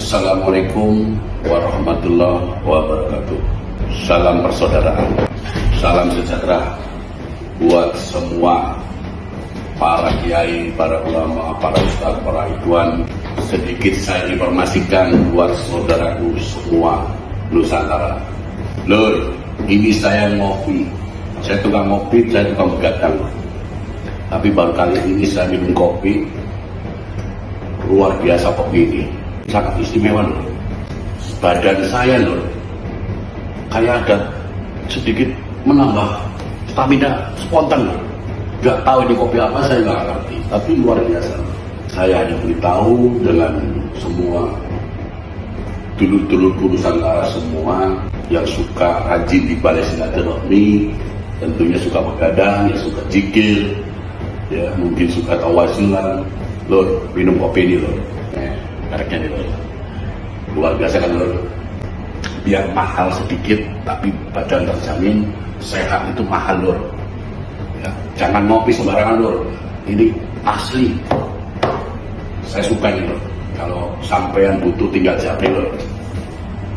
Assalamualaikum warahmatullahi wabarakatuh. Salam persaudaraan, salam sejahtera buat semua para kiai, para ulama, para ustaz, para ikhwan. Sedikit saya informasikan buat saudaraku semua Nusantara. Lur, ini saya ngopi. Saya tukang ngopi, saya tukang begadang. Tapi baru kali ini saya minum kopi. Luar biasa kopi ini. Sangat istimewa loh. Badan saya loh. Kayak ada sedikit menambah stamina spontan loh. Gak tahu ini kopi apa saya nggak ngerti. Tapi luar biasa. Saya hanya beritahu dengan semua dulur-dulur Nusantara semua yang suka rajin di balai silaturahmi tentunya suka begadang, ya suka jikir ya mungkin suka tawasulan lor minum kopi ini lor ini lor luar biasa kan lor biar mahal sedikit tapi badan terjamin sehat itu mahal lor ya, jangan ngopi sembarangan lor ini asli. Saya suka ini lor kalau sampean butuh tinggal japri lor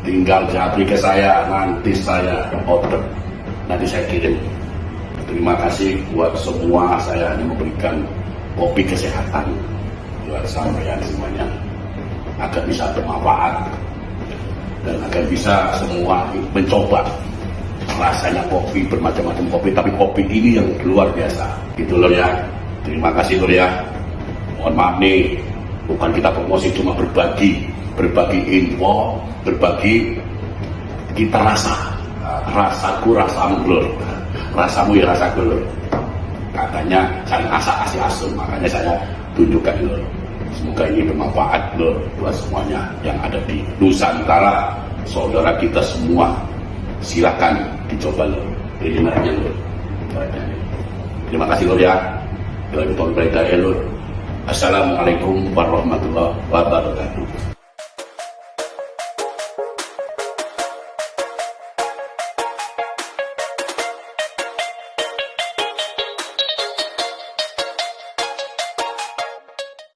tinggal japri ke saya nanti saya order. Nanti saya kirim. Terima kasih buat semua. Saya hanya memberikan kopi kesehatan buat sampean semuanya agar bisa bermanfaat. Dan agar bisa semua mencoba rasanya kopi bermacam-macam kopi. Tapi kopi ini yang luar biasa. Gitu loh ya. Terima kasih loh ya. Mohon maaf nih. Bukan kita promosi cuma berbagi. Berbagi info berbagi kita rasa. Rasaku rasamu lur rasamu ya rasaku lur katanya saling asak asih asum makanya saya tunjukkan lur semoga ini bermanfaat lur buat semuanya yang ada di Nusantara. Saudara kita semua silakan dicoba ini mereknya lur terima kasih lur ya. Assalamualaikum warahmatullahi wabarakatuh